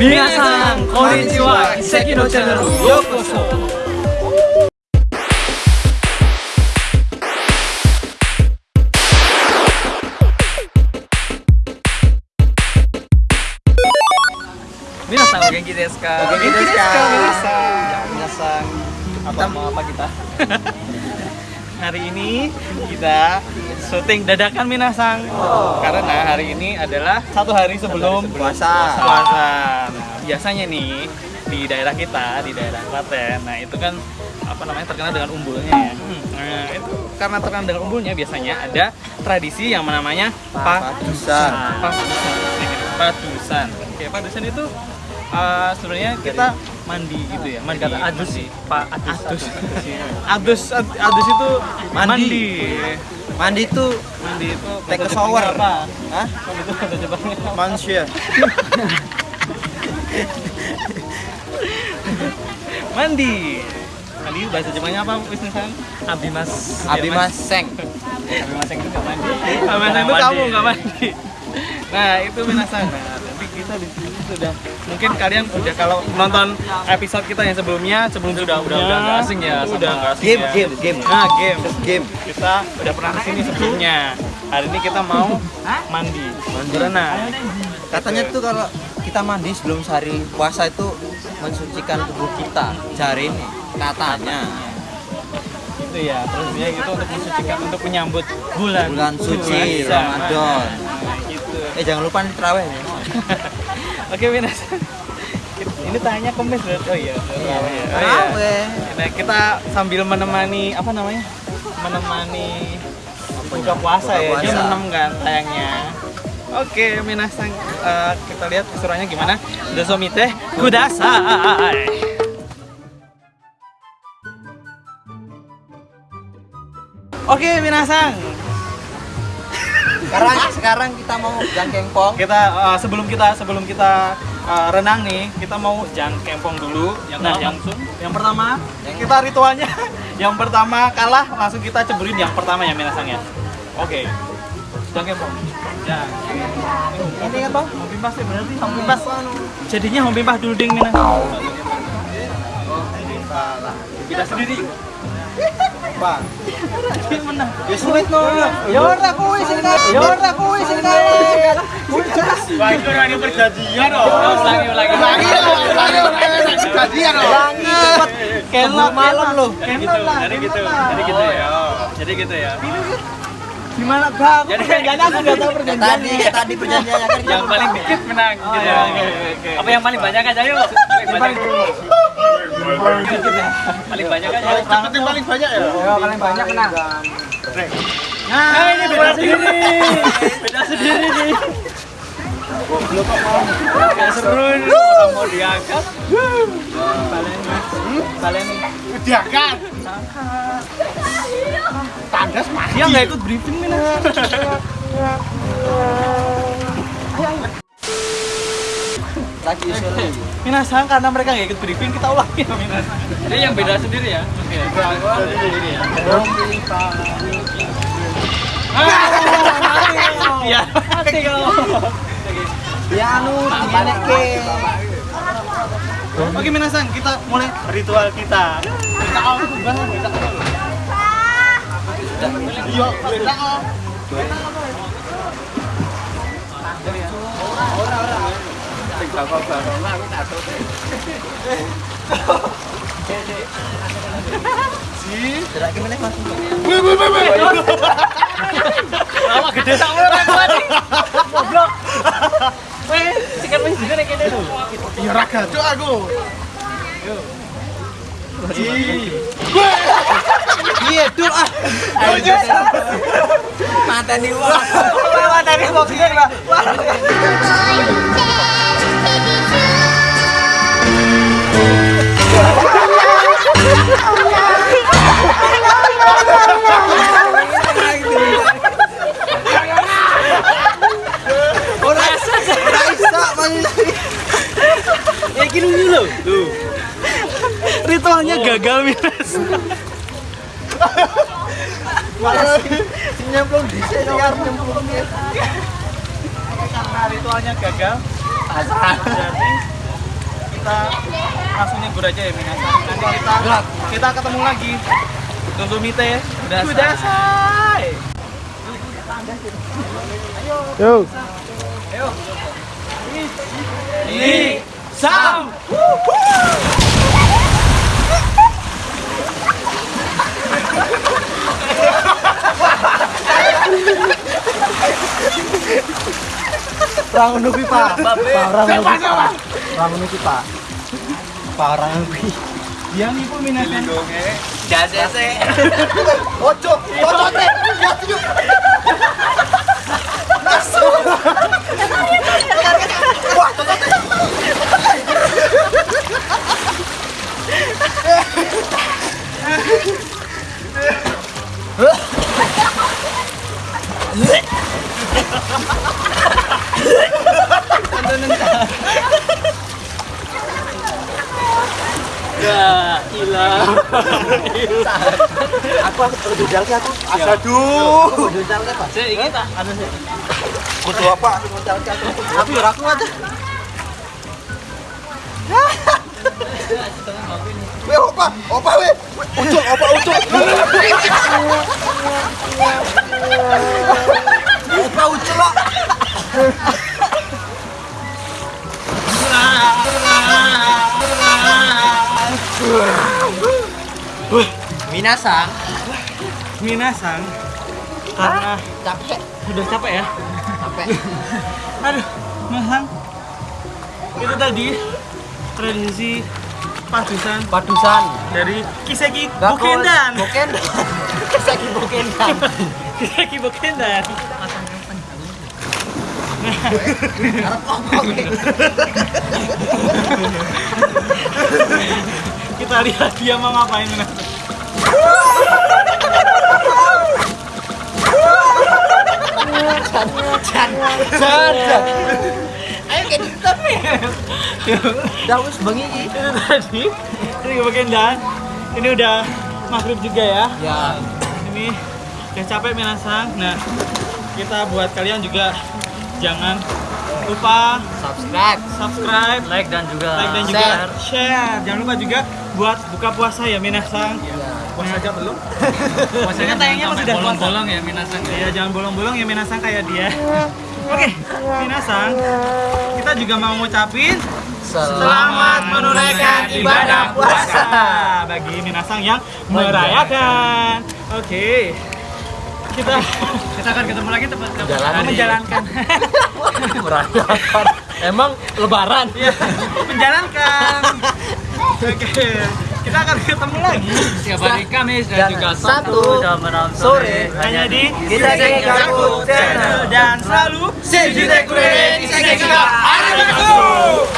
Minasan, konnichiwa, Iseki no channel, yokoso. Minasan, o genki desu ka? O genki desu ka? Minasan. Ya, minasan. Apa apa kita? hari ini kita syuting dadakan Minasang karena hari ini adalah satu hari sebelum puasa. puasa. Nah, biasanya nih di daerah kita di daerah Klaten, nah itu kan apa namanya terkenal dengan umbulnya ya. Nah itu karena terkenal dengan umbulnya biasanya ada tradisi yang namanya Padusan. Padusan. Padusan. Oke, padusan itu uh, sebenarnya kita mandi gitu ya mandi Kata adus sih, Pak adus. adus adus ad- adus itu Mandi. mandi Mandi itu mandi itu Take a shower. Apa Hah? Itu bahasa Jepangnya manusia. mandi mandi bahasa Jepangnya apa Wisnusan Abimas. Abimas Seng. Abimaseng itu nggak mandi Abimaseng itu kamu nggak mandi nah itu Minasan nah kita di sini sudah mungkin kalian udah kalau nonton episode kita yang sebelumnya sebelum Udah udah udah nggak asing ya itu sama udah nggak asing Game, ya. game, game. nah game Game. kita udah pernah ke sini sebelumnya hari ini kita mau mandi berenang Katanya tuh kalau kita mandi sebelum sehari puasa itu mensucikan tubuh kita. Jari ini katanya itu ya terusnya gitu untuk mensucikan untuk menyambut bulan bulan suci. Ramadan. Eh jangan lupa nih terawih ya. oke Minas ini tanya kemis loh oh iya terawih ya. Oh, iya. Nah, kita sambil menemani apa namanya menemani buka puasa Buka ya jam. 6 kan tayangnya Oke, Minasang, eh, kita lihat keseruannya gimana. Dosomite kudasai. Oke, Minasang. Sekarang sekarang kita mau jangkengpong. Kita eh, sebelum kita sebelum kita eh, renang nih, kita mau jangkempong dulu. Yang nah, yang yang pertama kita ritualnya yang pertama kalah langsung kita ceburin yang pertama ya Minasang ya. Oke. Jangkempong. Ya. Ini apa? Hompimpas sih berarti hompimpas. Jadinya hompimpas dulu ding Minasang. Kita sendiri. Bang. Dia menang. Ya sulit no. Ya ora kuwi sing kalah. Ya ora kuwi sing kalah. Wah, itu lagi perjanjian loh. Ulangi, ulangi. Perjanjian Ulangi cepet. Kelok malam loh. Gitu, jadi gitu, jadi gitu ya. Jadi gitu ya. Gimana aku nggak tahu perjanjian. Tadi tadi perjanjiannya kan Yang paling dikit menang. Oh, gitu. oke, oke. Apa yang paling banyak aja yuk? Paling banyak. Paling banyak paling banyak ya. Ya paling banyak menang. Nah, ini beda sendiri. Beda sendiri nih. Gak seru nih. Orang mau diangkat. Baleni. Diangkat. Tandas mati. Dia nggak ikut briefing Mina. Lagi usul. Mina sang karena mereka nggak ikut briefing kita ulangi ya Mina. Ini yang beda sendiri ya. Oke. Sendiri ya. Iya. Mati kalau. Ya anu dinekke. Oke Mina sang kita mulai ritual kita. Kita awal tuh bang. Kita awal. Iya, kita awal. Gerak gimana Mas? Lama gede. Ya ra gacok aku. Iya, dul ah. Mateni wong. Materi boxing lah. Ora gagal Minas. Malah nyemplung di sini kan nyemplung. Karena ritualnya gagal. Jadi kita langsung nyebur aja ya minasan. Nanti kita kita ketemu lagi. Dozomite Kudasai. Yo. Ini Sam. Orang nubi pak. Orang nubi pak. Orang nubi pak. Parang nubi. Yang ibu minasan. Jazese. Ojo, ojo teh. Ya setuju. Wah, Ya, ilah. Aku harus berdudal ke aku. Aduh. Berdudal ke pak. Saya ingin tak ada sih. Kudu apa? Berdudal ke aku. Ya aku aja. Weh, opa, opa weh. Ucul, opa ucul. Opa ucul Minasang, Minasan. Karena capek, udah capek ya. capek. Aduh, Masang. Itu tadi tradisi padusan Padusan. dari Kiseki Bukendan. kol- Bukendan. Kisaki Bukendan. Kiseki Bukendan. Arep opo? Kita lihat dia mau ngapain Minasan. Jan, jan, jan. Ayo kayak tapi. Dah wis bengi iki. Itu tadi Kiseki Bukendan. Ini udah maghrib juga ya. Ya, Ini udah capek Minasang. Nah, kita buat kalian juga jangan lupa subscribe. subscribe, Like dan juga like dan juga Share. share. Jangan lupa juga buat buka puasa ya Minasang. Puasa aja belum? Puasanya tayangnya sampai udah bolong-bolong ya minasan ya. Iya, jangan bolong-bolong ya Minasang kayak dia. Oke, Minasang, kita juga mau ngucapin Selamat menunaikan ibadah puasa. bagi Minasang yang merayakan. Oke. Kita Kita akan ketemu lagi tempat Jalan. menjalankan Merayakan. Emang lebaran. Iya, menjalankan. Oke, kita akan ketemu lagi Setiap hari Kamis dan Dan juga Sabtu dan malam sore. hanya di Kita Seki Gaku Channel. dan selalu di Seki Gaku. Arigatou.